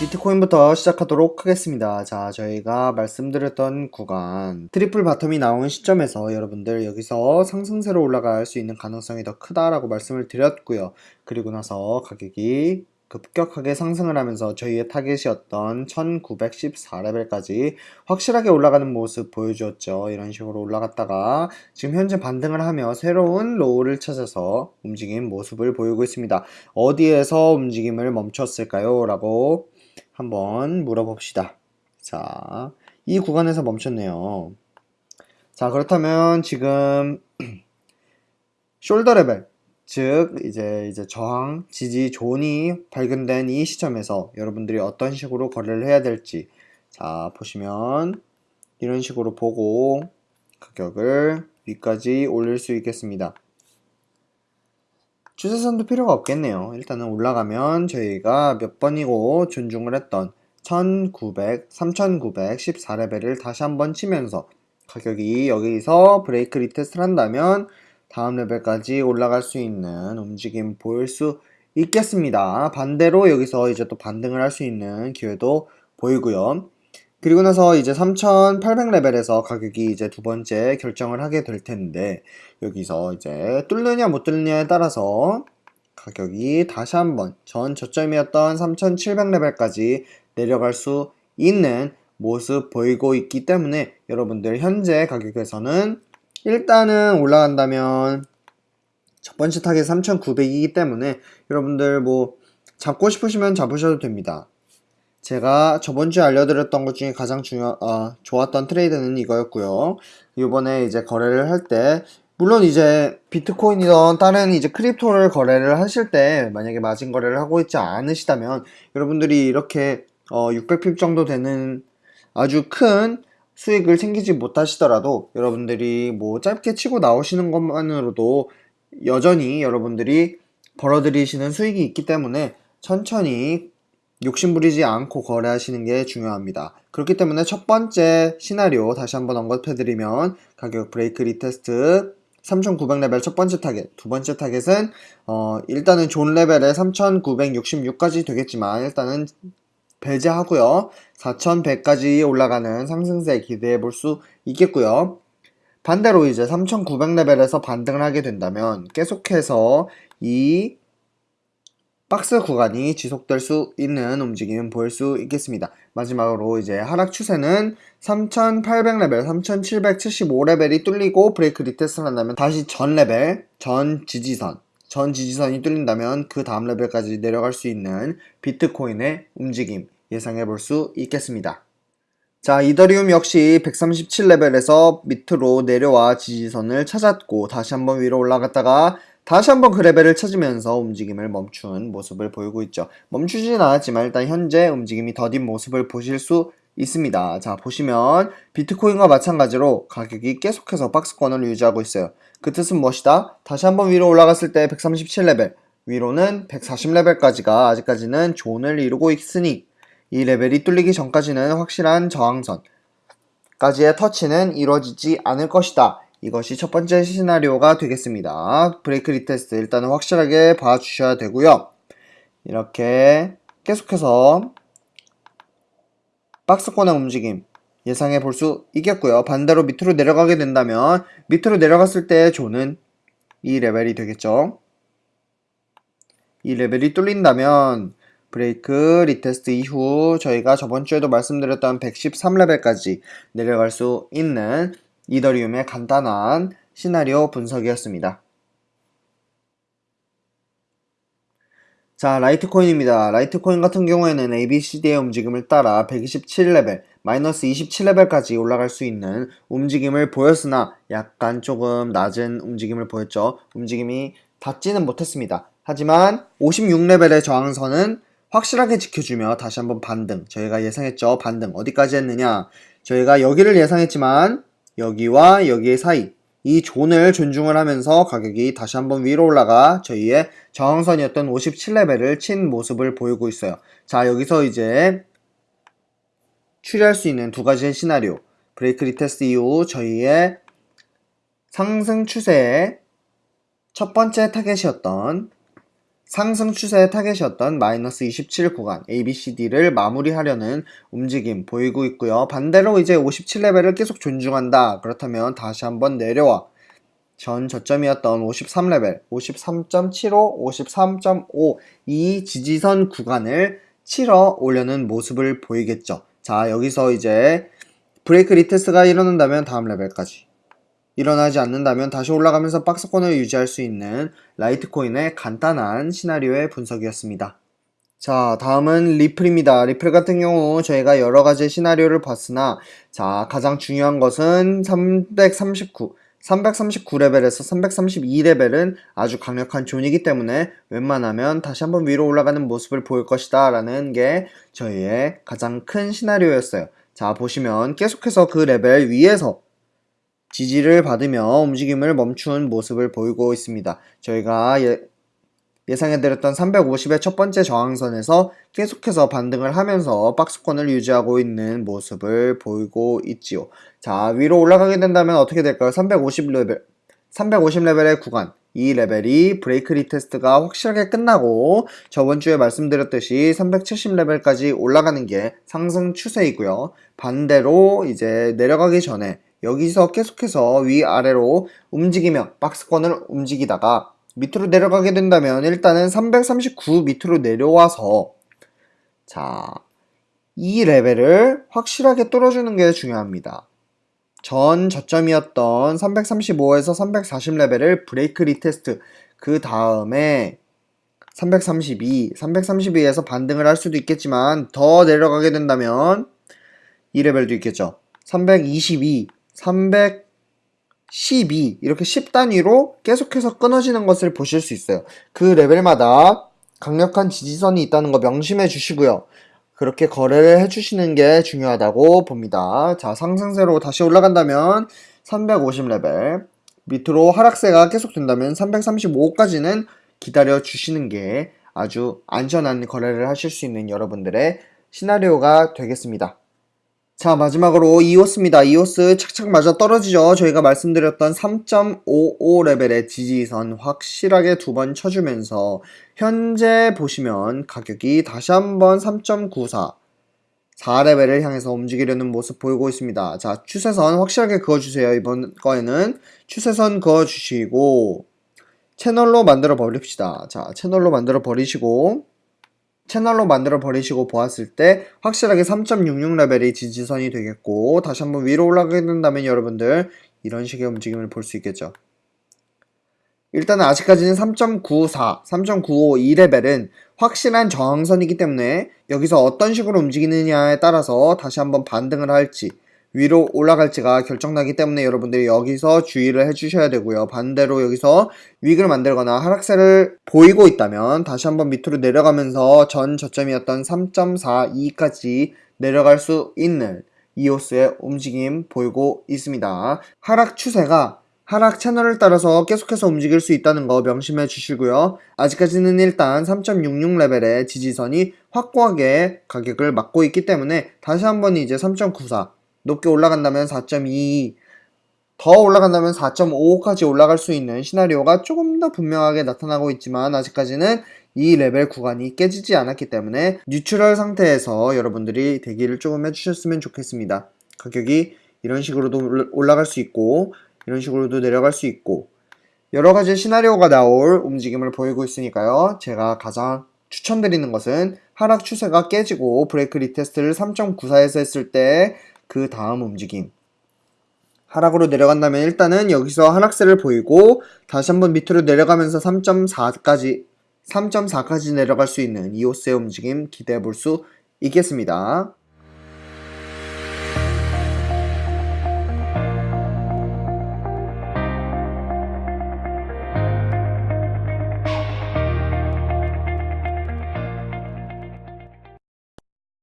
비트코인부터 시작하도록 하겠습니다. 자, 저희가 말씀드렸던 구간 triple bottom이 나오는 시점에서 여러분들 여기서 상승세로 올라갈 수 있는 가능성이 더 크다라고 말씀을 드렸고요. 그리고 나서 가격이 급격하게 상승을 하면서 저희의 타겟이었던 1914레벨까지 확실하게 올라가는 모습 보여주었죠. 이런 식으로 올라갔다가 지금 현재 반등을 하며 새로운 low를 찾아서 움직인 모습을 보이고 있습니다. 어디에서 움직임을 멈췄을까요? 라고 한번 물어봅시다. 자, 이 구간에서 멈췄네요. 자, 그렇다면 지금 shoulder 레벨, 즉 이제 이제 저항, 지지, zone이 발견된 이 시점에서 여러분들이 어떤 식으로 거래를 해야 될지 자, 보시면 이런 식으로 보고 가격을 위까지 올릴 수 있겠습니다. 추세선도 필요가 없겠네요. 일단은 올라가면 저희가 몇 번이고 존중을 했던 1900, 3914레벨을 다시 한번 치면서 가격이 여기서 break retest를 한다면 다음 레벨까지 올라갈 수 있는 움직임 보일 수 있겠습니다. 반대로 여기서 이제 또 반등을 할 수 있는 기회도 보이고요. 그리고 나서 이제 3800레벨에서 가격이 이제 두 번째 결정을 하게 될 텐데 여기서 이제 뚫느냐 못 뚫느냐에 따라서 가격이 다시 한번 전 저점이었던 3700레벨까지 내려갈 수 있는 모습 보이고 있기 때문에 여러분들 현재 가격에서는 일단은 올라간다면 첫 번째 타겟 3900이기 때문에 여러분들 뭐 잡고 싶으시면 잡으셔도 됩니다. 제가 저번 주에 알려드렸던 것 중에 가장 중요, 어, 좋았던 트레이드는 이거였고요. 이번에 이제 거래를 할 때, 물론 이제 비트코인이던 다른 이제 crypto를 거래를 하실 때 만약에 마진 거래를 하고 있지 않으시다면 여러분들이 이렇게 어, 600pip 정도 되는 아주 큰 수익을 챙기지 못하시더라도 여러분들이 뭐 짧게 치고 나오시는 것만으로도 여전히 여러분들이 벌어들이시는 수익이 있기 때문에 천천히 욕심부리지 않고 거래하시는 게 중요합니다. 그렇기 때문에 첫 번째 시나리오 다시 한번 언급해드리면 가격 break retest 3900레벨 첫 번째 타겟, 두 번째 타겟은 어 일단은 존 레벨에 3966까지 되겠지만 일단은 배제하고요. 4100까지 올라가는 상승세 기대해 볼 수 있겠고요. 반대로 이제 3900레벨에서 반등을 하게 된다면 계속해서 이 박스 구간이 지속될 수 있는 움직임은 보일 수 있겠습니다. 마지막으로 이제 하락 추세는 3800레벨, 3775레벨이 뚫리고 break retest를 한다면 다시 전 레벨, 전 지지선, 전 지지선이 뚫린다면 그 다음 레벨까지 내려갈 수 있는 비트코인의 움직임 예상해 볼 수 있겠습니다. 자, 이더리움 역시 137레벨에서 밑으로 내려와 지지선을 찾았고 다시 한번 위로 올라갔다가 다시 한번 그 레벨을 찾으면서 움직임을 멈춘 모습을 보이고 있죠. 멈추진 않았지만 일단 현재 움직임이 더딘 모습을 보실 수 있습니다. 자, 보시면 비트코인과 마찬가지로 가격이 계속해서 박스권을 유지하고 있어요. 그 뜻은 무엇이다? 다시 한번 위로 올라갔을 때 137레벨, 위로는 140레벨까지가 아직까지는 zone을 이루고 있으니 이 레벨이 뚫리기 전까지는 확실한 저항선까지의 터치는 이루어지지 않을 것이다. 이것이 첫 번째 시나리오가 되겠습니다. break retest 일단은 확실하게 봐주셔야 되고요. 이렇게 계속해서 박스권의 움직임 예상해 볼 수 있겠고요. 반대로 밑으로 내려가게 된다면 밑으로 내려갔을 때 zone은 이 레벨이 되겠죠. 이 레벨이 뚫린다면 break retest 이후 저희가 저번 주에도 말씀드렸던 113레벨까지 내려갈 수 있는 이더리움의 간단한 시나리오 분석이었습니다. 자, 라이트코인입니다. 라이트코인 같은 경우에는 ABCD의 움직임을 따라 127레벨, 마이너스 27레벨까지 올라갈 수 있는 움직임을 보였으나 약간 조금 낮은 움직임을 보였죠. 움직임이 닿지는 못했습니다. 하지만 56레벨의 저항선은 확실하게 지켜주며 다시 한번 반등. 저희가 예상했죠. 반등. 어디까지 했느냐. 저희가 여기를 예상했지만 여기와 여기의 사이 이 zone을 존중을 하면서 가격이 다시 한번 위로 올라가 저희의 저항선이었던 57레벨을 친 모습을 보이고 있어요. 자 여기서 이제 추리할 수 있는 두 가지의 시나리오 break retest 이후 저희의 상승 추세의 첫 번째 타겟이었던 상승 추세의 타겟이었던 마이너스 27 구간 ABCD를 마무리하려는 움직임 보이고 있고요. 반대로 이제 57레벨을 계속 존중한다. 그렇다면 다시 한번 내려와 전 저점이었던 53레벨 53.75, 53.5 이 지지선 구간을 치러 오려는 모습을 보이겠죠. 자 여기서 이제 break retest가 일어난다면 다음 레벨까지 일어나지 않는다면 다시 올라가면서 박스권을 유지할 수 있는 라이트코인의 간단한 시나리오의 분석이었습니다. 자, 다음은 리플입니다. 리플 같은 경우 저희가 여러 가지 시나리오를 봤으나 자, 가장 중요한 것은 339 339레벨에서 332레벨은 아주 강력한 zone이기 때문에 웬만하면 다시 한번 위로 올라가는 모습을 보일 것이다 라는 게 저희의 가장 큰 시나리오였어요. 자, 보시면 계속해서 그 레벨 위에서 지지를 받으며 움직임을 멈춘 모습을 보이고 있습니다. 저희가 예, 예상해드렸던 350의 첫 번째 저항선에서 계속해서 반등을 하면서 박스권을 유지하고 있는 모습을 보이고 있지요. 자, 위로 올라가게 된다면 어떻게 될까요? 350레벨, 350레벨의 구간. 이 레벨이 break retest가 확실하게 끝나고 저번 주에 말씀드렸듯이 370레벨까지 올라가는 게 상승 추세이고요. 반대로 이제 내려가기 전에 여기서 계속해서 위아래로 움직이며 박스권을 움직이다가 밑으로 내려가게 된다면 일단은 339 밑으로 내려와서 자, 이 레벨을 확실하게 뚫어주는 게 중요합니다. 전 저점이었던 335에서 340 레벨을 break retest 그 다음에 332, 332에서 반등을 할 수도 있겠지만 더 내려가게 된다면 이 레벨도 있겠죠. 322, 312 이렇게 10단위로 계속해서 끊어지는 것을 보실 수 있어요. 그 레벨마다 강력한 지지선이 있다는 거 명심해 주시고요. 그렇게 거래를 해주시는 게 중요하다고 봅니다. 자, 상승세로 다시 올라간다면 350레벨, 밑으로 하락세가 계속된다면 335까지는 기다려 주시는 게 아주 안전한 거래를 하실 수 있는 여러분들의 시나리오가 되겠습니다. 자 마지막으로 이오스입니다. 이오스 착착 맞아 떨어지죠. 저희가 말씀드렸던 3.55 레벨의 지지선 확실하게 두 번 쳐주면서 현재 보시면 가격이 다시 한번 3.94 4레벨을 향해서 움직이려는 모습 보이고 있습니다. 자 추세선 확실하게 그어주세요. 이번 거에는 추세선 그어주시고 채널로 만들어 버립시다. 자 채널로 만들어 버리시고 채널로 만들어 버리시고 보았을 때 확실하게 3.66레벨이 지지선이 되겠고 다시 한번 위로 올라가게 된다면 여러분들 이런 식의 움직임을 볼 수 있겠죠. 일단은 아직까지는 3.94, 3.95이 레벨은 확실한 저항선이기 때문에 여기서 어떤 식으로 움직이느냐에 따라서 다시 한번 반등을 할지 위로 올라갈지가 결정나기 때문에 여러분들이 여기서 주의를 해주셔야 되고요. 반대로 여기서 위익을 만들거나 하락세를 보이고 있다면 다시 한번 밑으로 내려가면서 전 저점이었던 3.42까지 내려갈 수 있는 이오스의 움직임 보이고 있습니다. 하락 추세가 하락 채널을 따라서 계속해서 움직일 수 있다는 거 명심해 주시고요. 아직까지는 일단 3.66 레벨의 지지선이 확고하게 가격을 막고 있기 때문에 다시 한번 이제 3.94 높게 올라간다면 4.2, 더 올라간다면 4.55까지 올라갈 수 있는 시나리오가 조금 더 분명하게 나타나고 있지만 아직까지는 이 레벨 구간이 깨지지 않았기 때문에 neutral 상태에서 여러분들이 대기를 조금 해주셨으면 좋겠습니다. 가격이 이런 식으로도 올라갈 수 있고 이런 식으로도 내려갈 수 있고 여러 가지 시나리오가 나올 움직임을 보이고 있으니까요. 제가 가장 추천드리는 것은 하락 추세가 깨지고 break retest를 3.94에서 했을 때 그 다음 움직임 하락으로 내려간다면 일단은 여기서 하락세를 보이고 다시 한번 밑으로 내려가면서 3.4까지 3.4까지 내려갈 수 있는 이오스의 움직임 기대해 볼 수 있겠습니다.